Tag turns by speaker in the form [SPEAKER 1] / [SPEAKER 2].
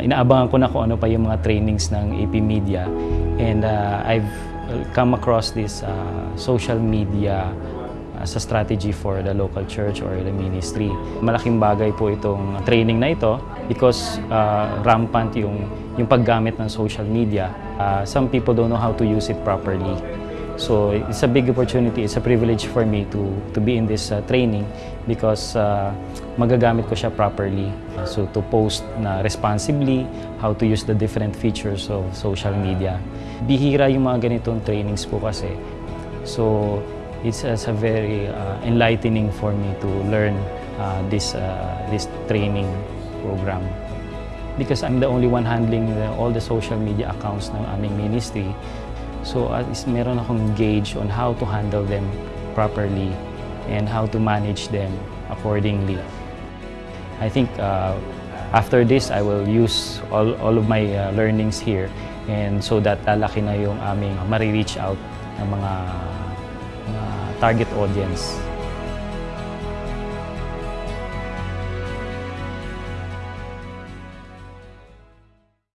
[SPEAKER 1] uh, inaabangan ko na kung ano pa yung mga trainings ng AP Media and uh, I've come across this uh, social media as a strategy for the local church or the ministry. Malaking bagay po itong training na ito because uh, rampant yung, yung paggamit ng social media. Uh, some people don't know how to use it properly. So it's a big opportunity, it's a privilege for me to, to be in this uh, training because uh, magagamit ko siya properly. So to post na responsibly, how to use the different features of social media. Bihira yung mga ganitong trainings po kasi. So it's, it's a very uh, enlightening for me to learn uh, this, uh, this training program. Because I'm the only one handling the, all the social media accounts ng aming ministry. So at least meron akong gauge on how to handle them properly and how to manage them accordingly. I think uh, after this, I will use all, all of my uh, learnings here and so that lalaki na yung aming marireach out ng mga, mga target audience.